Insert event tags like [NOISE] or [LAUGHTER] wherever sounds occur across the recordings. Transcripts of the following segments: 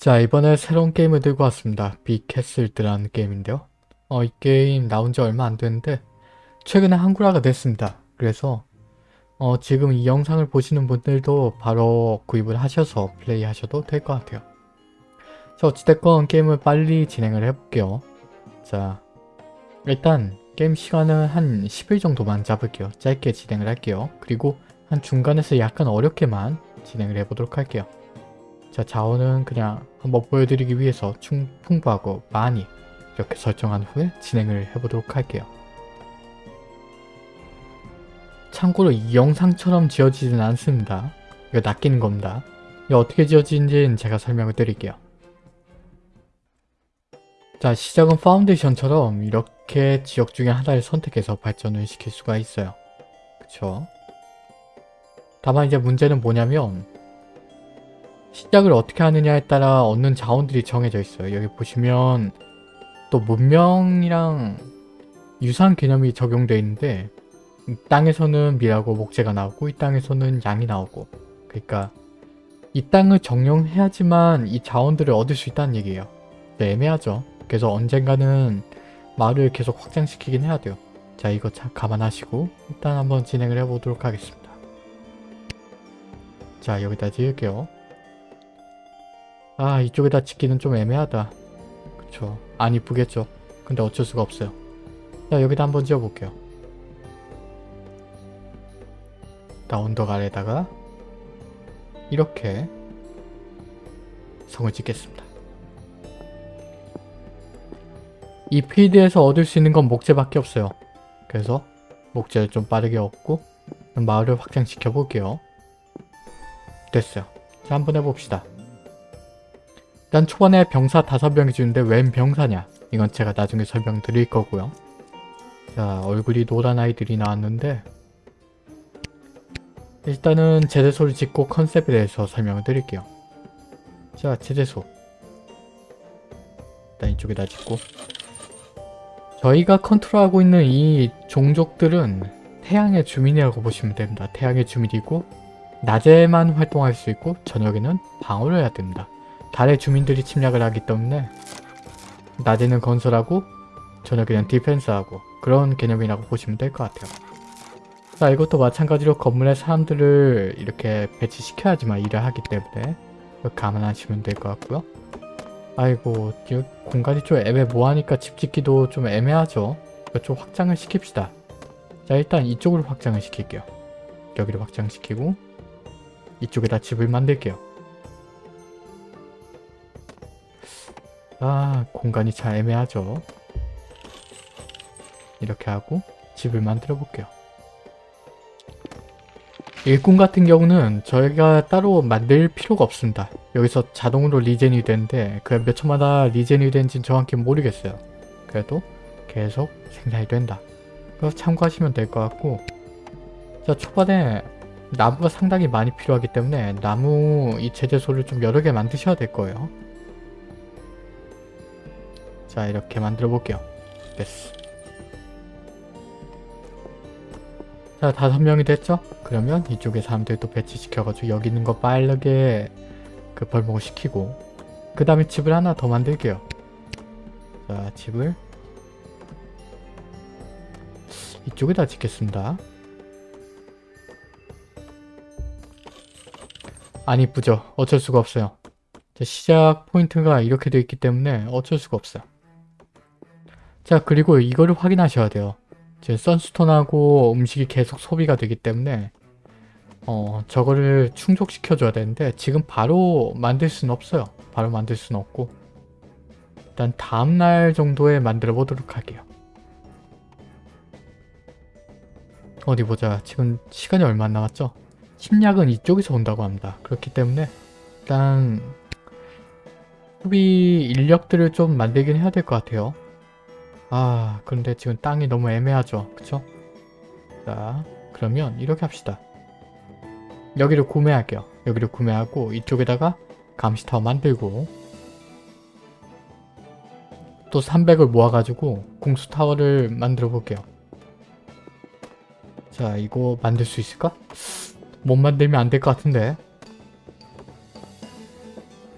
자 이번에 새로운 게임을 들고 왔습니다. 비캐슬드라는 게임인데요. 어, 이 게임 나온 지 얼마 안 됐는데 최근에 한글화가 됐습니다. 그래서 어, 지금 이 영상을 보시는 분들도 바로 구입을 하셔서 플레이 하셔도 될 것 같아요. 자 어찌됐건 게임을 빨리 진행을 해볼게요. 자 일단 게임 시간은 한 10일 정도만 잡을게요. 짧게 진행을 할게요. 그리고 한 중간에서 약간 어렵게만 진행을 해보도록 할게요. 자 자원은 그냥 한번 보여드리기 위해서 충, 풍부하고 많이 이렇게 설정한 후에 진행을 해보도록 할게요. 참고로 이 영상처럼 지어지진 않습니다. 이거 낚이는 겁니다. 이거 어떻게 지어지는지는 제가 설명을 드릴게요. 자 시작은 파운데이션처럼 이렇게 지역 중에 하나를 선택해서 발전을 시킬 수가 있어요. 그쵸? 다만 이제 문제는 뭐냐면 시작을 어떻게 하느냐에 따라 얻는 자원들이 정해져 있어요. 여기 보시면 또 문명이랑 유사한 개념이 적용되어 있는데 이 땅에서는 밀하고 목재가 나오고 이 땅에서는 양이 나오고 그러니까 이 땅을 정령해야지만 이 자원들을 얻을 수 있다는 얘기예요. 네, 애매하죠. 그래서 언젠가는 마을을 계속 확장시키긴 해야 돼요. 자 이거 참 감안하시고 일단 한번 진행을 해보도록 하겠습니다. 자 여기다 지을게요. 아 이쪽에다 짓기는 좀 애매하다. 그쵸. 안 이쁘겠죠. 근데 어쩔 수가 없어요. 자 여기다 한번 지어볼게요. 나 언덕 아래다가 이렇게 성을 짓겠습니다. 이 필드에서 얻을 수 있는 건 목재밖에 없어요. 그래서 목재를 좀 빠르게 얻고 마을을 확장시켜 볼게요. 됐어요. 자 한번 해봅시다. 일단 초반에 병사 5명이 주는데 웬 병사냐 이건 제가 나중에 설명드릴 거고요. 자 얼굴이 노란 아이들이 나왔는데 일단은 제재소를 짓고 컨셉에 대해서 설명을 드릴게요. 자 제재소 일단 이쪽에다 짓고 저희가 컨트롤하고 있는 이 종족들은 태양의 주민이라고 보시면 됩니다. 태양의 주민이고 낮에만 활동할 수 있고 저녁에는 방어를 해야 됩니다. 달의 주민들이 침략을 하기 때문에 낮에는 건설하고 저녁에는 디펜스하고 그런 개념이라고 보시면 될 것 같아요. 자 이것도 마찬가지로 건물에 사람들을 이렇게 배치시켜야지만 일을 하기 때문에 감안하시면 될 것 같고요. 아이고 공간이 좀 애매모호하니까 집 짓기도 좀 애매하죠. 좀 확장을 시킵시다. 자 일단 이쪽으로 확장을 시킬게요. 여기를 확장시키고 이쪽에다 집을 만들게요. 아 공간이 참 애매하죠. 이렇게 하고 집을 만들어 볼게요. 일꾼 같은 경우는 저희가 따로 만들 필요가 없습니다. 여기서 자동으로 regen이 되는데 그 몇 초마다 regen이 되는지는 정확히 모르겠어요. 그래도 계속 생산이 된다. 그래서 참고하시면 될 것 같고 자 초반에 나무가 상당히 많이 필요하기 때문에 나무 이 제재소를 좀 여러 개 만드셔야 될 거예요. 자 이렇게 만들어 볼게요. 됐어. 자 다섯 명이 됐죠? 그러면 이쪽에 사람들도 배치시켜가지고 여기 있는 거 빠르게 그 벌목을 시키고 그 다음에 집을 하나 더 만들게요. 자 집을 이쪽에다 짓겠습니다. 안 이쁘죠? 어쩔 수가 없어요. 자, 시작 포인트가 이렇게 되어 있기 때문에 어쩔 수가 없어요. 자 그리고 이거를 확인하셔야 돼요. 지금 선스톤하고 음식이 계속 소비가 되기 때문에 어 저거를 충족시켜 줘야 되는데 지금 바로 만들 수는 없어요. 바로 만들 수는 없고 일단 다음날 정도에 만들어 보도록 할게요. 어디 보자. 지금 시간이 얼마 안 남았죠? 침략은 이쪽에서 온다고 합니다. 그렇기 때문에 일단 소비 인력들을 좀 만들긴 해야 될 것 같아요. 아 그런데 지금 땅이 너무 애매하죠. 그쵸? 자 그러면 이렇게 합시다. 여기를 구매할게요. 여기를 구매하고 이쪽에다가 감시타워 만들고 또 300을 모아가지고 공수타워를 만들어 볼게요. 자 이거 만들 수 있을까? 못 만들면 안 될 것 같은데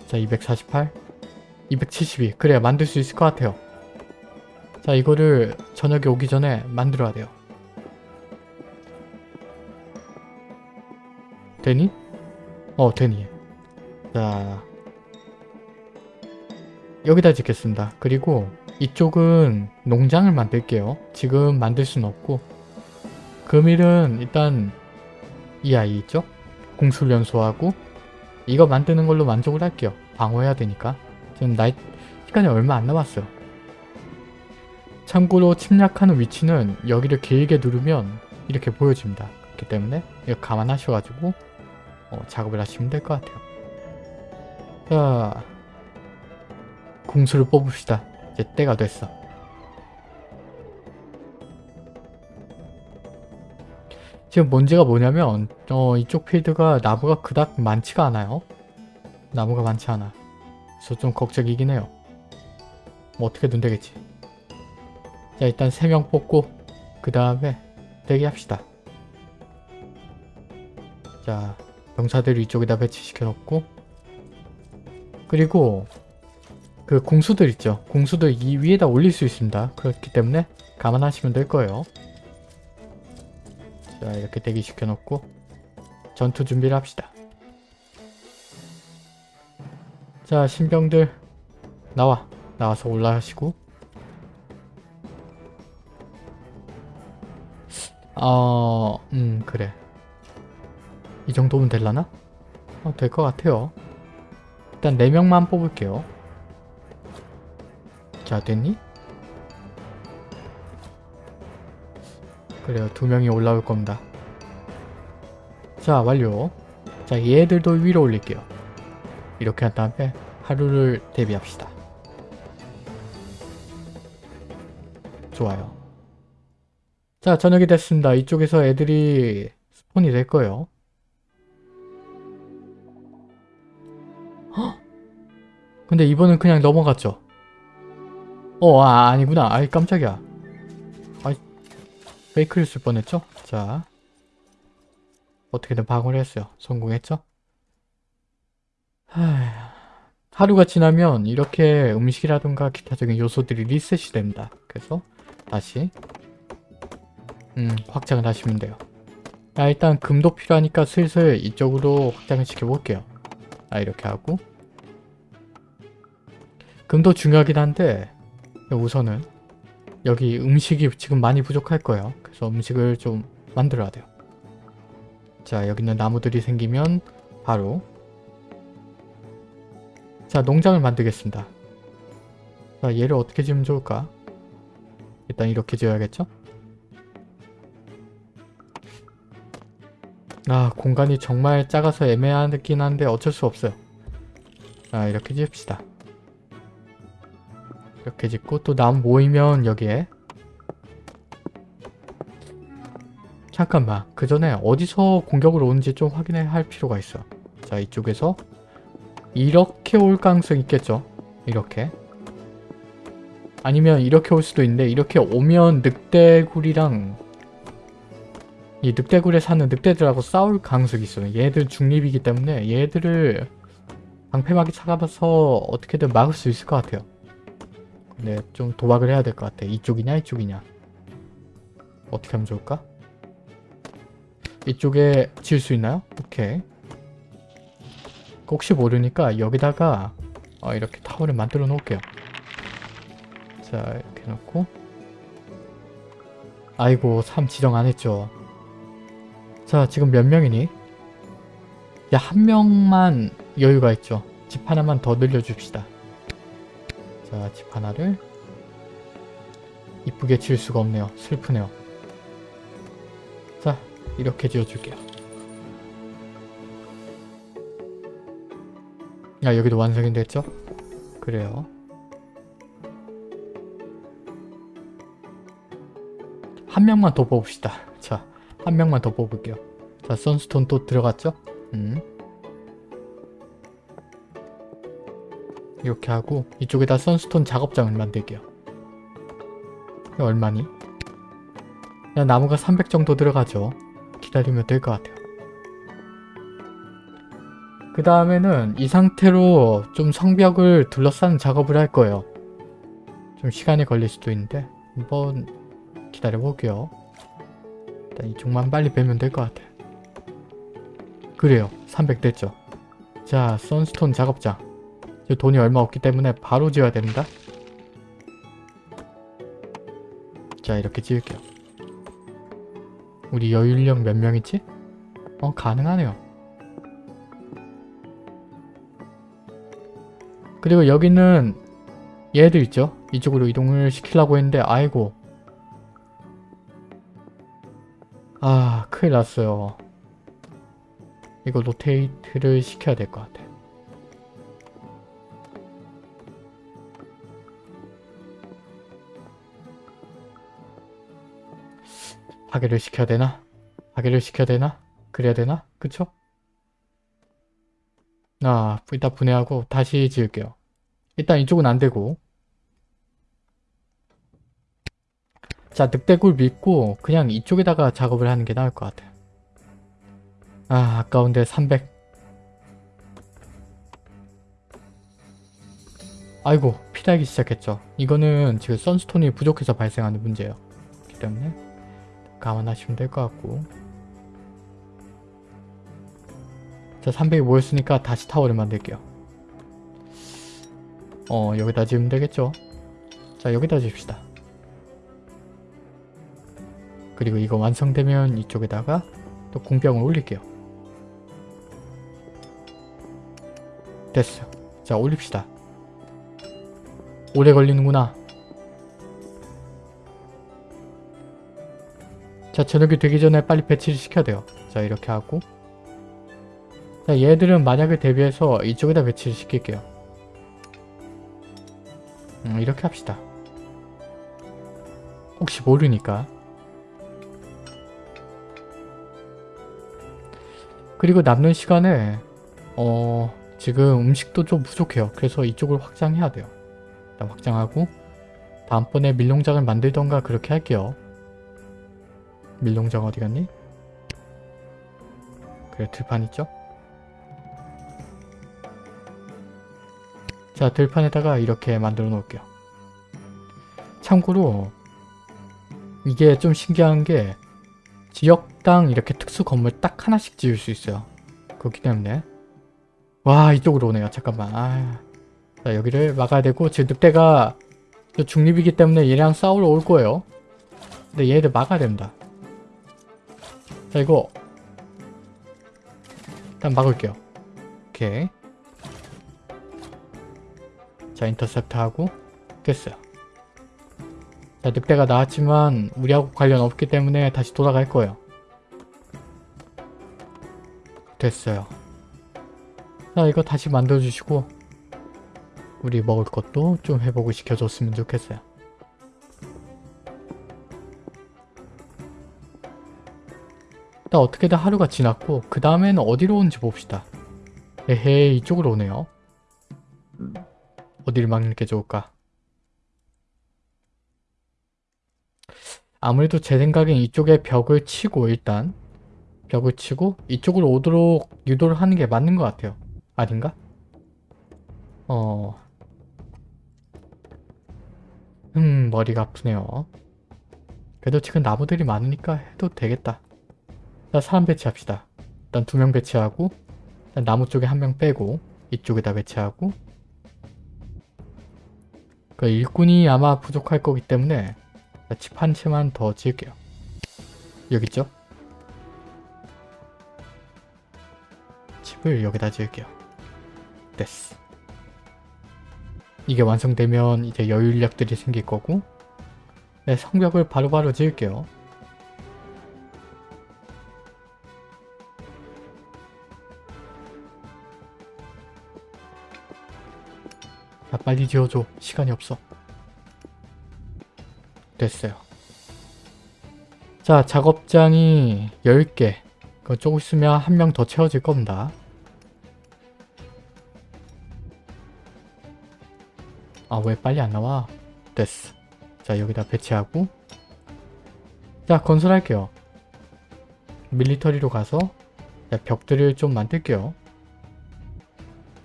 자 248 272 그래 만들 수 있을 것 같아요 자 이거를 저녁에 오기 전에 만들어야 돼요. 되니? 어 되니. 자 여기다 짓겠습니다. 그리고 이쪽은 농장을 만들게요. 지금 만들 순 없고. 금일은 일단 이 아이 있죠? 공술 연소하고 이거 만드는 걸로 만족을 할게요. 방어해야 되니까. 지금 나이 시간이 얼마 안 남았어요 참고로 침략하는 위치는 여기를 길게 누르면 이렇게 보여집니다. 그렇기 때문에 이거 감안하셔가지고 어, 작업을 하시면 될 것 같아요. 자 공수를 뽑읍시다. 이제 때가 됐어. 지금 문제가 뭐냐면 어, 이쪽 필드가 나무가 그닥 많지가 않아요. 나무가 많지 않아. 그래서 좀 걱정이긴 해요. 뭐 어떻게든 되겠지 자 일단 3명 뽑고 그 다음에 대기합시다. 자 병사들을 이쪽에다 배치시켜 놓고 그리고 그 공수들 있죠. 공수들 이 위에다 올릴 수 있습니다. 그렇기 때문에 감안하시면 될 거예요. 자 이렇게 대기시켜 놓고 전투 준비를 합시다. 자 신병들 나와 나와서 올라가시고 어... 음 그래. 이 정도면 될라나? 어, 될 것 같아요. 일단 4명만 뽑을게요. 자 됐니? 그래요. 두 명이 올라올 겁니다. 자 완료. 자 얘들도 위로 올릴게요. 이렇게 한 다음에 하루를 대비합시다. 좋아요 자 저녁이 됐습니다. 이쪽에서 애들이 스폰이 될 거예요. 헉! 근데 이번엔 그냥 넘어갔죠? 어 아, 아니구나. 아이 깜짝이야. 아이 페이크를 쓸 뻔했죠? 자 어떻게든 방어를 했어요. 성공했죠? 하... 하루가 지나면 이렇게 음식이라든가 기타적인 요소들이 리셋이 됩니다. 그래서 다시 음 확장을 하시면 돼요. 아 일단 금도 필요하니까 슬슬 이쪽으로 확장을 시켜볼게요. 아 이렇게 하고. 금도 중요하긴 한데 우선은 여기 음식이 지금 많이 부족할 거예요. 그래서 음식을 좀 만들어야 돼요. 자 여기는 나무들이 생기면 바로 자 농장을 만들겠습니다. 자 얘를 어떻게 지으면 좋을까? 일단 이렇게 지어야겠죠 아 공간이 정말 작아서 애매하긴 한데 어쩔 수 없어요. 아 이렇게 지읍시다. 이렇게 짓고 또 나무 모이면 여기에. 잠깐만 그 전에 어디서 공격을 오는지 좀 확인해야 할 필요가 있어. 자 이쪽에서 이렇게 올 가능성이 있겠죠? 이렇게. 아니면 이렇게 올 수도 있는데 이렇게 오면 늑대굴이랑 이 늑대굴에 사는 늑대들하고 싸울 가능성이 있어요. 얘들 중립이기 때문에 얘들을 방패막이 차가봐서 어떻게든 막을 수 있을 것 같아요. 근데 좀 도박을 해야 될 것 같아. 이쪽이냐 이쪽이냐. 어떻게 하면 좋을까? 이쪽에 지을 수 있나요? 오케이. 혹시 모르니까 여기다가 어, 이렇게 타워를 만들어 놓을게요. 자 이렇게 놓고. 아이고 3 지정 안 했죠 자 지금 몇 명이니? 야 한 명만 여유가 있죠. 집 하나만 더 늘려줍시다. 자 집 하나를. 이쁘게 지을 수가 없네요. 슬프네요. 자 이렇게 지어줄게요. 야 여기도 완성이 됐죠? 그래요. 한 명만 더 뽑읍시다. 자 한 명만 더 뽑을게요 자 선스톤 또 들어갔죠? 음. 이렇게 하고 이쪽에다 선스톤 작업장을 만들게요 얼마니? 야 나무가 300 정도 들어가죠 기다리면 될 것 같아요 그 다음에는 이 상태로 좀 성벽을 둘러싸는 작업을 할 거예요. 좀 시간이 걸릴 수도 있는데 한번 기다려 볼게요. 일단 이쪽만 빨리 빼면 될 것 같아. 그래요. 300 됐죠. 자, 선스톤 작업장. 저 돈이 얼마 없기 때문에 바로 지어야 됩니다. 자, 이렇게 지을게요. 우리 여유인력 몇 명이지? 어, 가능하네요. 그리고 여기는 얘들 있죠? 이쪽으로 이동을 시키려고 했는데 아이고 아 큰일 났어요. 이거 로테이트를 시켜야 될 것 같아. 파괴를 시켜야 되나? 파괴를 시켜야 되나? 그래야 되나? 그쵸? 아, 일단 분해하고 다시 지을게요. 일단 이쪽은 안 되고 자, 늑대굴 믿고 그냥 이쪽에다가 작업을 하는 게 나을 것 같아. 아, 아까운데 300. 아이고, 피달기 시작했죠. 이거는 지금 선스톤이 부족해서 발생하는 문제예요. 그렇기 때문에 감안하시면 될 것 같고 자 300이 모였으니까 다시 타워를 만들게요 어 여기다 지으면 되겠죠 자 여기다 지읍시다 그리고 이거 완성되면 이쪽에다가 또 공병을 올릴게요. 됐어요 자 올립시다. 오래 걸리는구나. 자 저녁이 되기 전에 빨리 배치를 시켜야 돼요. 자 이렇게 하고. 자 얘들은 만약을 대비해서 이쪽에다 배치를 시킬게요. 음, 이렇게 합시다. 혹시 모르니까 그리고 남는 시간에 어 지금 음식도 좀 부족해요 그래서 이쪽을 확장해야 돼요 일단 확장하고 다음번에 밀농장을 만들던가 그렇게 할게요 밀농장 어디 갔니? 그래 들판 있죠? 자 들판에다가 이렇게 만들어 놓을게요. 참고로 이게 좀 신기한 게 지역당 이렇게 특수 건물 딱 하나씩 지을 수 있어요. 그렇기 때문에 와 이쪽으로 오네요. 잠깐만 아. 자 여기를 막아야 되고 지금 늑대가 중립이기 때문에 얘랑 싸우러 올 거예요. 근데 얘들 막아야 됩니다. 자 이거 일단 막을게요. 오케이. 자 인터셉트 하고 됐어요. 자 늑대가 나왔지만 우리하고 관련 없기 때문에 다시 돌아갈 거예요. 됐어요. 자 이거 다시 만들어주시고 우리 먹을 것도 좀 회복을 시켜줬으면 좋겠어요. 일단 어떻게든 하루가 지났고 그 다음에는 어디로 오는지 봅시다. 에헤이 이쪽으로 오네요. 어디를 막는 게 좋을까? 아무래도 제 생각엔 이쪽에 벽을 치고 일단 벽을 치고 이쪽으로 오도록 유도를 하는 게 맞는 것 같아요. 아닌가? 어... 음 머리가 아프네요. 그래도 지금 나무들이 많으니까 해도 되겠다. 자 사람 배치합시다. 일단 두 명 배치하고 나무 쪽에 한 명 빼고 이쪽에다 배치하고 그 일꾼이 아마 부족할 거기 때문에 집 한 채만 더 지을게요. 여기 있죠? 집을 여기다 지을게요. 됐어. 이게 완성되면 이제 여유 인력들이 생길 거고 네, 성벽을 바로바로 바로 지을게요. 야 빨리 지어줘 시간이 없어 됐어요. 자 작업장이 10개. 그 조금 있으면 한 명 더 채워질 겁니다. 아 왜 빨리 안 나와? 됐어. 자 여기다 배치하고. 자 건설할게요. 밀리터리로 가서 벽들을 좀 만들게요.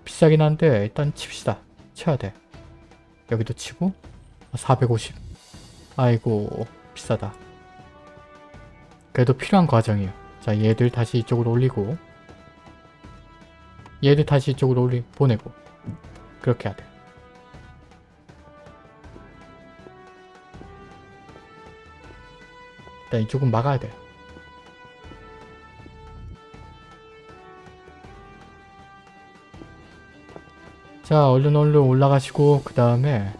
비싸긴 한데 일단 칩시다. 쳐야 돼. 여기도 치고 450. 아이고 비싸다. 그래도 필요한 과정이에요. 자 얘들 다시 이쪽으로 올리고 얘들 다시 이쪽으로 올리 보내고 그렇게 해야 돼. 일단 이쪽은 막아야 돼. 자 얼른 얼른 올라가시고 그 다음에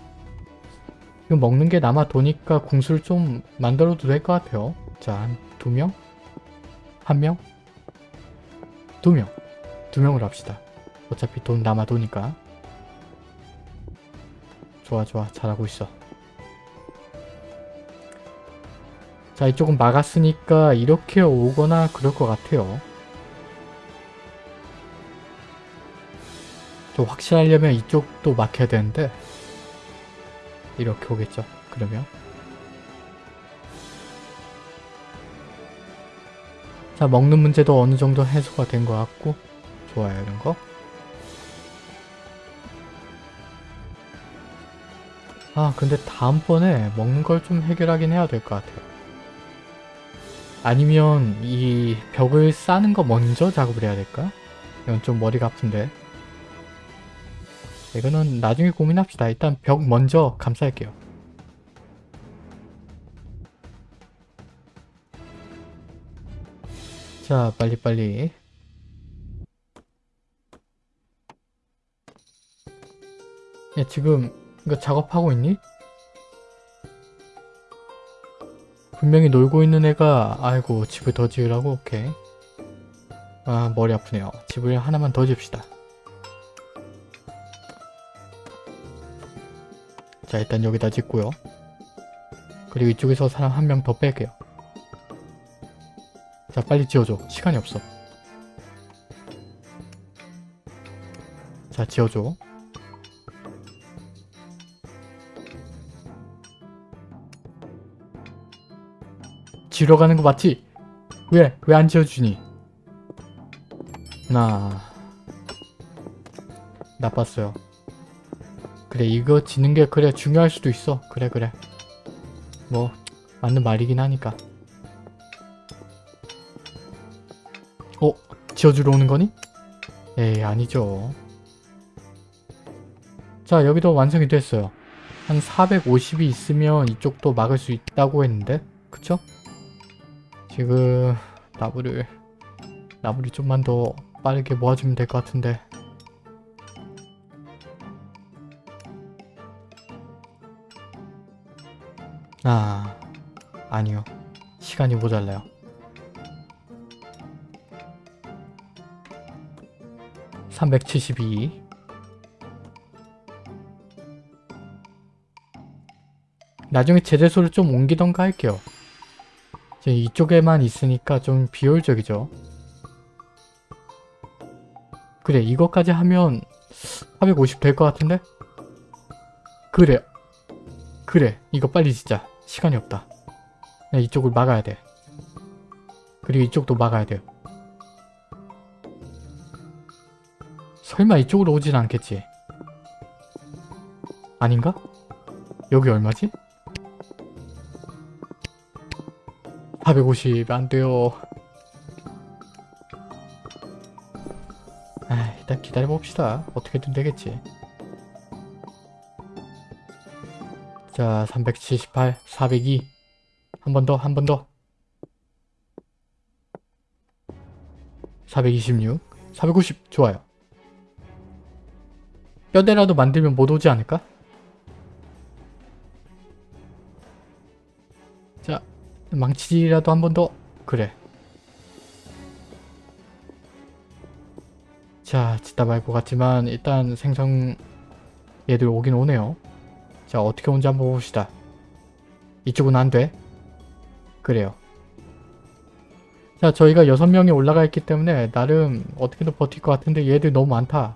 이거 먹는 게 남아 도니까 궁수를 좀 만들어도 될 것 같아요. 자 한 두 명? 한 명? 두 명. 두 명으로 합시다. 어차피 돈 남아 도니까. 좋아 좋아 잘하고 있어. 자 이쪽은 막았으니까 이렇게 오거나 그럴 것 같아요. 좀 확실하려면 이쪽도 막혀야 되는데 이렇게 오겠죠. 그러면 자 먹는 문제도 어느 정도 해소가 된 것 같고 좋아요 이런 거 아 근데 다음번에 먹는 걸 좀 해결하긴 해야 될 것 같아요 아니면 이 벽을 싸는 거 먼저 작업을 해야 될까? 이건 좀 머리가 아픈데 이거는 나중에 고민합시다. 일단 벽 먼저 감쌀게요. 자 빨리빨리. 야 지금 이거 작업하고 있니? 분명히 놀고 있는 애가 아이고 집을 더 지으라고? 오케이. 아 머리 아프네요. 집을 하나만 더 지읍시다 자 일단 여기다 짓고요 그리고 이쪽에서 사람 한 명 더 뺄게요 자 빨리 지어줘 시간이 없어 자 지어줘 지러 가는 거 맞지? 왜? 왜 안 지어주니? 나 나빴어요 그래 이거 지는 게 그래 중요할 수도 있어 그래 그래 뭐 맞는 말이긴 하니까 어? 지어주러 오는 거니? 에이 아니죠 자 여기도 완성이 됐어요 한 450이 있으면 이쪽도 막을 수 있다고 했는데 그쵸? 지금 나무를 나무를 좀만 더 빠르게 모아주면 될 것 같은데 아 아니요. 시간이 모자라요. (372) 나중에 제재소를 좀 옮기던가 할게요. 이쪽에만 있으니까 좀 비효율적이죠. 그래 이것까지 하면 450 될 것 같은데? 그래. 그래 이거 빨리 짓자 시간이 없다. 야, 이쪽을 막아야 돼. 그리고 이쪽도 막아야 돼요. 설마 이쪽으로 오진 않겠지? 아닌가? 여기 얼마지? 450 안돼요. 아 일단 기다려봅시다. 어떻게든 되겠지 자 378, 402 한 번 더, 한 번 더. 426, 450 좋아요. 뼈대라도 만들면 못 오지 않을까? 자 망치질이라도 한 번 더. 그래. 자 짓다 말것 같지만 일단 생성 얘들 오긴 오네요 자 어떻게 온지 한번 봅시다. 이쪽은 안 돼. 그래요. 자 저희가 6명이 올라가 있기 때문에 나름 어떻게든 버틸 것 같은데 얘들 너무 많다.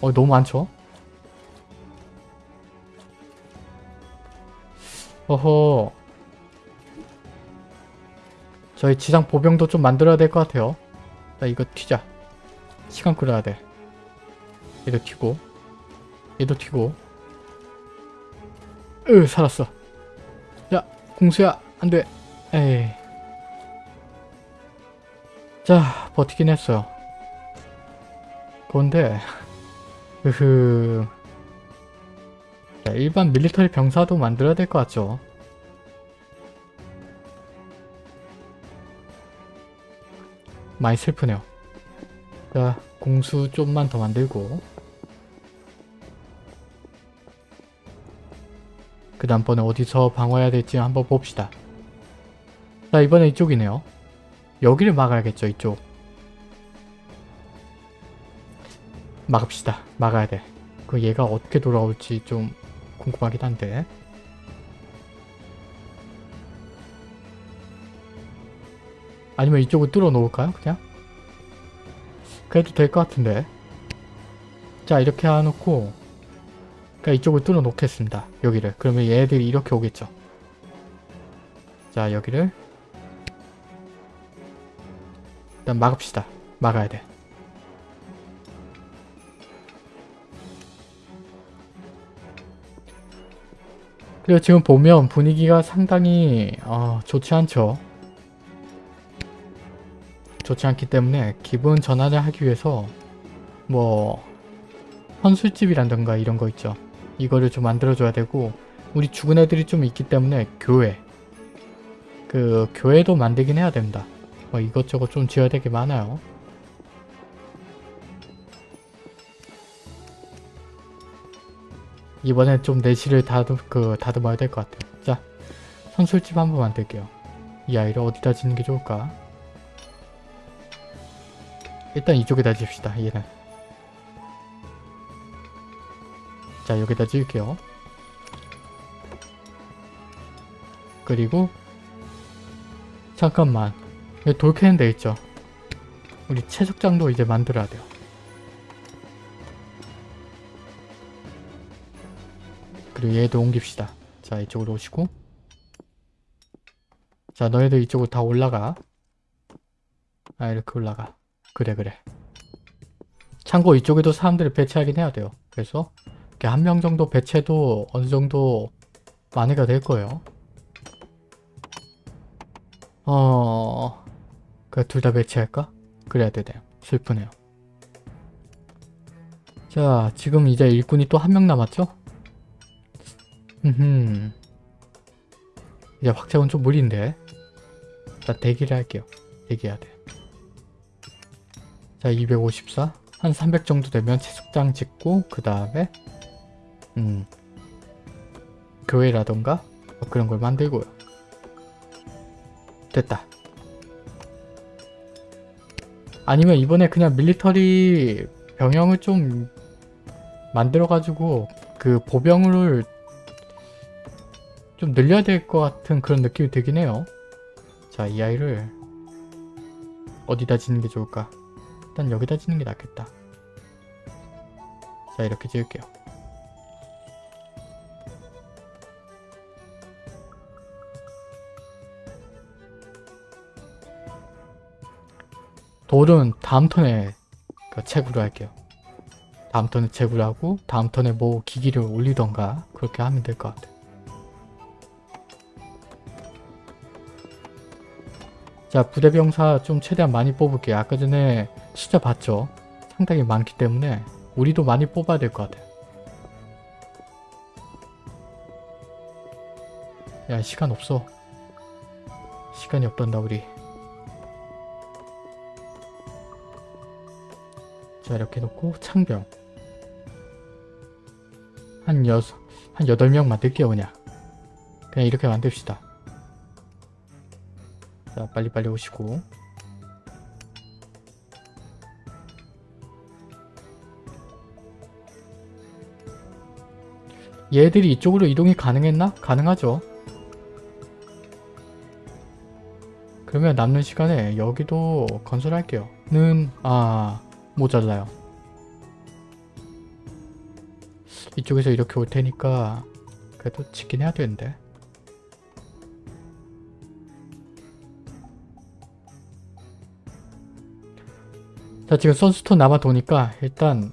어 너무 많죠? 어허. 저희 지상 보병도 좀 만들어야 될 것 같아요. 자 이거 튀자. 시간 끌어야 돼. 얘도 튀고 얘도 튀고 으 살았어. 자 공수야 안돼. 에이. 자 버티긴 했어요. 그런데 [LAUGHS] 으흐 자, 일반 밀리터리 병사도 만들어야 될 것 같죠? 많이 슬프네요. 자, 공수 좀만 더 만들고 그 다음번에 어디서 방어해야 될지 한번 봅시다. 자, 이번에 이쪽이네요. 여기를 막아야겠죠, 이쪽. 막읍시다. 막아야 돼. 그 얘가 어떻게 돌아올지 좀 궁금하긴 한데 아니면 이쪽을 뚫어 놓을까요 그냥? 그래도 될 것 같은데 자 이렇게 해놓고 그러니까 이쪽을 뚫어 놓겠습니다. 여기를. 그러면 얘들이 이렇게 오겠죠. 자 여기를. 일단 막읍시다. 막아야 돼. 그리고 지금 보면 분위기가 상당히 어, 좋지 않죠. 좋지 않기 때문에 기분 전환을 하기 위해서 뭐 헌술집이란던가 이런 거 있죠. 이거를 좀 만들어줘야 되고 우리 죽은 애들이 좀 있기 때문에 교회 그 교회도 만들긴 해야 됩니다. 뭐 이것저것 좀 지어야 될게 많아요. 이번엔 좀 내실을 다듬, 그, 다듬어야 될 것 같아요. 자, 선술집 한번 만들게요. 이 아이를 어디다 짓는 게 좋을까? 일단 이쪽에다 짓읍시다, 얘는. 자, 여기다 지을게요. 그리고 잠깐만 여기 돌 캐는 데 있죠? 우리 채석장도 이제 만들어야 돼요. 그리고 얘도 옮깁시다. 자 이쪽으로 오시고 자 너희들 이쪽으로 다 올라가 아 이렇게 올라가 그래 그래 참고 이쪽에도 사람들을 배치하긴 해야 돼요 그래서 한 명 정도 배치해도 어느 정도 만회가 될 거예요. 어... 그둘다 배치할까? 그래야 되네요. 슬프네요. 자 지금 이제 일꾼이 또 한 명 남았죠? 흠. 이제 확장은 좀 무리인데. 자 대기를 할게요. 대기해야 돼 자 254 한 300 정도 되면 채석장 짓고 그 다음에 음 교회라던가 뭐 그런 걸 만들고요 됐다 아니면 이번에 그냥 밀리터리 병영을 좀 만들어가지고 그 보병을 좀 늘려야 될 것 같은 그런 느낌이 들긴 해요. 자, 이 아이를 어디다 짓는 게 좋을까? 일단 여기다 짓는 게 낫겠다. 자, 이렇게 지을게요. 돌은 다음 턴에 그 채굴을 할게요. 다음 턴에 채굴하고 다음 턴에 뭐 기기를 올리던가 그렇게 하면 될 것 같아요. 자 부대병사 좀 최대한 많이 뽑을게요. 아까 전에 숫자 봤죠? 상당히 많기 때문에 우리도 많이 뽑아야 될 것 같아요. 야 시간 없어. 시간이 없단다 우리. 자 이렇게 놓고 창병 한 여섯 한 여덟 명 만들게요 그냥. 그냥 이렇게 만듭시다. 자 빨리빨리 오시고. 얘들이 이쪽으로 이동이 가능했나? 가능하죠. 그러면 남는 시간에 여기도 건설할게요. 는 아 모자라요 이쪽에서 이렇게 올 테니까 그래도 짓긴 해야 되는데 자 지금 선수톤 남아 도니까 일단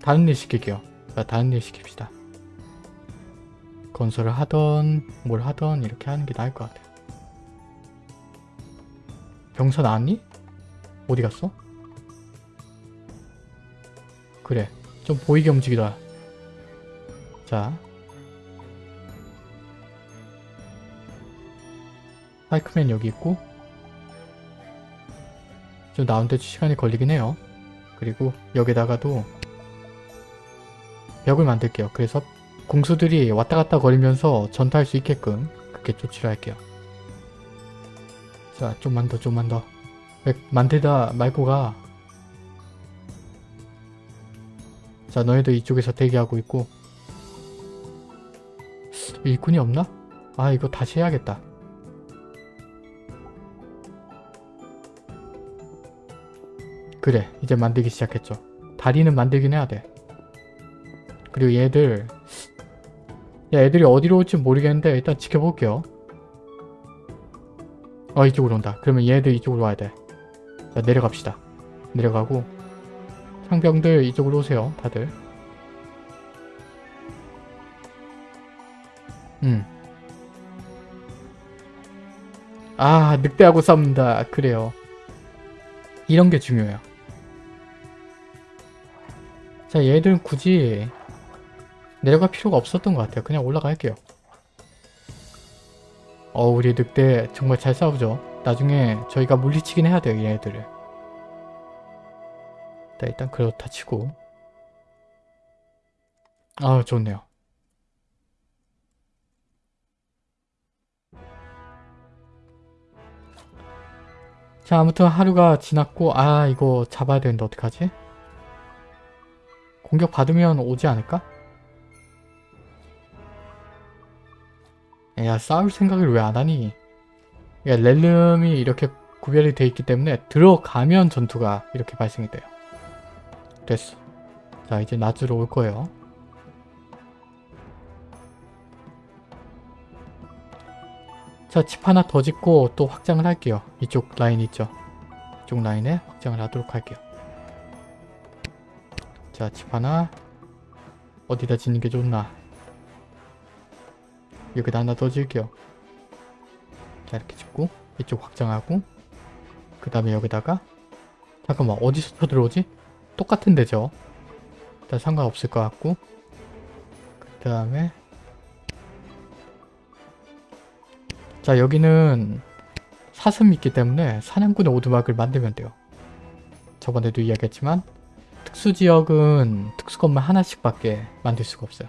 다른 일 시킬게요. 자 다른 일 시킵시다. 건설을 하던 뭘 하던 이렇게 하는 게 나을 것 같아요. 병사 나왔니? 어디 갔어? 그래. 좀 보이게 움직이라. 자. 파이크맨 여기 있고. 좀 나오는데 시간이 걸리긴 해요. 그리고 여기다가도 벽을 만들게요. 그래서 공수들이 왔다갔다 거리면서 전투할 수 있게끔 그렇게 조치를 할게요. 자 좀만 더 좀만 더. 왜 만들다 말고 가 자 너희들 이쪽에서 대기하고 있고. 일꾼이 없나? 아 이거 다시 해야겠다. 그래 이제 만들기 시작했죠. 다리는 만들긴 해야 돼. 그리고 얘들. 야 애들이 어디로 올지 모르겠는데 일단 지켜볼게요. 어 이쪽으로 온다. 그러면 얘들 이쪽으로 와야 돼 자 내려갑시다. 내려가고 상병들 이쪽으로 오세요 다들. 음. 아 늑대하고 싸웁니다. 그래요. 이런 게 중요해요. 자 얘들은 굳이 내려갈 필요가 없었던 것 같아요. 그냥 올라갈게요. 어 우리 늑대 정말 잘 싸우죠. 나중에 저희가 물리치긴 해야 돼요 얘네들을 자, 일단 그렇다 치고 아 좋네요 자 아무튼 하루가 지났고 아 이거 잡아야 되는데 어떡하지? 공격 받으면 오지 않을까? 야 싸울 생각을 왜 안하니? 야 렐름이 이렇게 구별이 돼 있기 때문에 들어가면 전투가 이렇게 발생이 돼요. 됐어. 자 이제 낮으로 올 거예요. 자 집 하나 더 짓고 또 확장을 할게요. 이쪽 라인 있죠. 이쪽 라인에 확장을 하도록 할게요. 자 집 하나 어디다 짓는 게 좋나 여기다 하나 더 지을게요. 자 이렇게 짓고 이쪽 확장하고 그 다음에 여기다가 잠깐만 어디서 쳐들어오지? 똑같은 데죠. 일단 상관없을 것 같고 그 다음에 자 여기는 사슴이 있기 때문에 사냥꾼의 오두막을 만들면 돼요. 저번에도 이야기했지만 특수지역은 특수건물 하나씩 밖에 만들 수가 없어요.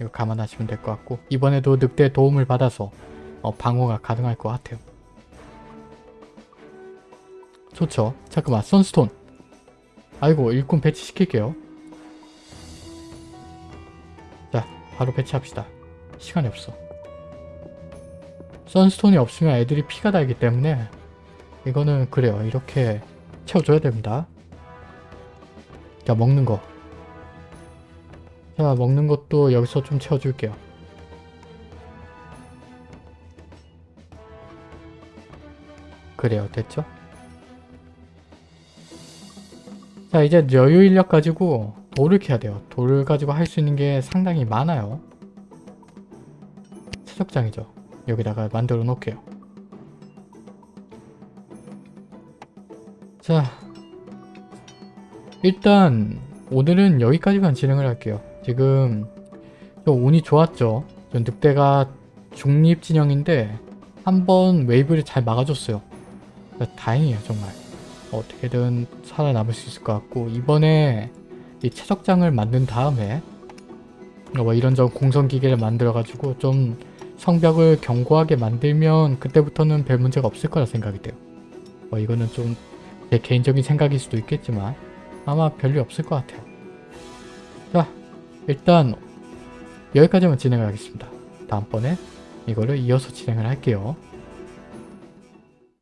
이거 감안하시면 될 것 같고 이번에도 늑대 도움을 받아서 어, 방어가 가능할 것 같아요. 좋죠. 잠깐만 선스톤 아이고 일꾼 배치시킬게요. 자 바로 배치합시다. 시간이 없어. 선스톤이 없으면 애들이 피가 달기 때문에 이거는 그래요. 이렇게 채워줘야 됩니다. 자 먹는 거. 자 먹는 것도 여기서 좀 채워줄게요. 그래요. 됐죠? 자 이제 여유 인력 가지고 돌을 캐야 돼요. 돌을 가지고 할 수 있는 게 상당히 많아요. 채석장이죠. 여기다가 만들어 놓을게요. 자 일단 오늘은 여기까지만 진행을 할게요. 지금 좀 운이 좋았죠. 전 늑대가 중립 진영인데 한번 wave를 잘 막아줬어요. 다행이에요 정말. 어떻게든 살아남을 수 있을 것 같고 이번에 이 채석장을 만든 다음에 뭐 이런저런 공성기계를 만들어가지고 좀 성벽을 견고하게 만들면 그때부터는 별 문제가 없을 거라 생각이 돼요. 뭐 이거는 좀 제 개인적인 생각일 수도 있겠지만 아마 별일 없을 것 같아요. 자 일단 여기까지만 진행을 하겠습니다. 다음번에 이거를 이어서 진행을 할게요.